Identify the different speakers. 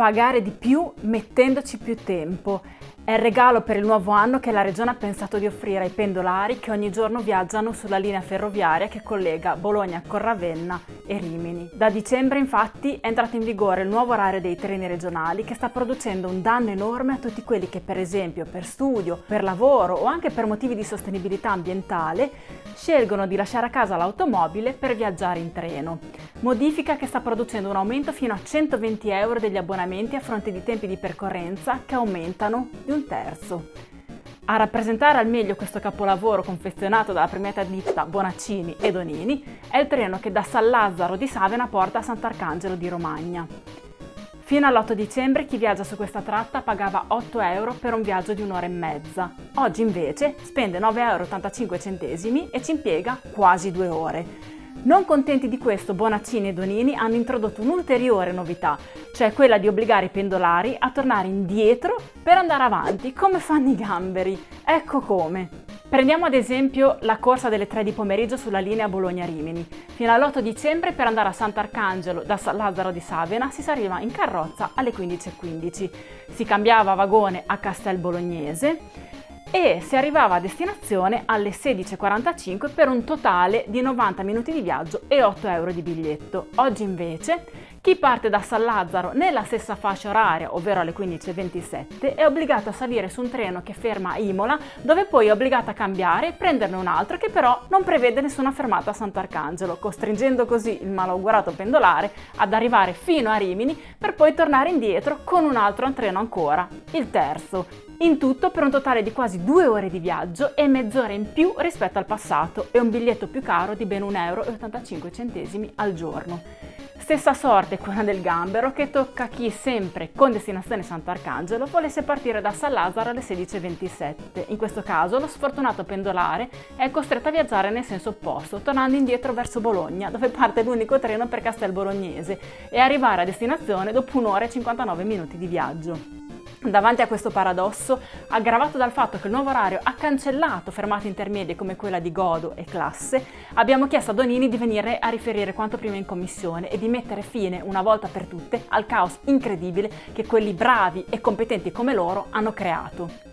Speaker 1: pagare di più mettendoci più tempo. È il regalo per il nuovo anno che la Regione ha pensato di offrire ai pendolari che ogni giorno viaggiano sulla linea ferroviaria che collega Bologna con Ravenna e Rimini. Da dicembre infatti è entrato in vigore il nuovo orario dei treni regionali che sta producendo un danno enorme a tutti quelli che per esempio per studio, per lavoro o anche per motivi di sostenibilità ambientale scelgono di lasciare a casa l'automobile per viaggiare in treno. Modifica che sta producendo un aumento fino a 120 euro degli abbonamenti a fronte di tempi di percorrenza che aumentano di un terzo. A rappresentare al meglio questo capolavoro confezionato dalla premiata ditta Bonaccini e Donini è il treno che da San Lazzaro di Savena porta a Sant'Arcangelo di Romagna. Fino all'8 dicembre chi viaggia su questa tratta pagava 8 euro per un viaggio di un'ora e mezza. Oggi invece spende 9,85 euro e ci impiega quasi due ore. Non contenti di questo, Bonaccini e Donini hanno introdotto un'ulteriore novità, cioè quella di obbligare i pendolari a tornare indietro per andare avanti, come fanno i gamberi. Ecco come. Prendiamo ad esempio la corsa delle 3 di pomeriggio sulla linea Bologna-Rimini. Fino all'8 dicembre per andare a Sant'Arcangelo da San Lazzaro di Savena si arriva in carrozza alle 15.15. Si cambiava vagone a Castel Bolognese e si arrivava a destinazione alle 16.45 per un totale di 90 minuti di viaggio e 8 euro di biglietto. Oggi invece chi parte da San Lazzaro nella stessa fascia oraria, ovvero alle 15.27, è obbligato a salire su un treno che ferma a Imola, dove poi è obbligato a cambiare e prenderne un altro che però non prevede nessuna fermata a Sant'Arcangelo, costringendo così il malaugurato pendolare ad arrivare fino a Rimini per poi tornare indietro con un altro treno ancora, il terzo. In tutto per un totale di quasi due ore di viaggio e mezz'ora in più rispetto al passato e un biglietto più caro di ben 1,85 euro al giorno. Stessa sorte quella del gambero che tocca a chi sempre con destinazione Sant'Arcangelo volesse partire da San Lazzaro alle 16.27. In questo caso lo sfortunato pendolare è costretto a viaggiare nel senso opposto, tornando indietro verso Bologna, dove parte l'unico treno per Castel Bolognese, e arrivare a destinazione dopo un'ora e 59 minuti di viaggio. Davanti a questo paradosso, aggravato dal fatto che il nuovo orario ha cancellato fermate intermedie come quella di Godo e Classe, abbiamo chiesto a Donini di venire a riferire quanto prima in commissione e di mettere fine, una volta per tutte, al caos incredibile che quelli bravi e competenti come loro hanno creato.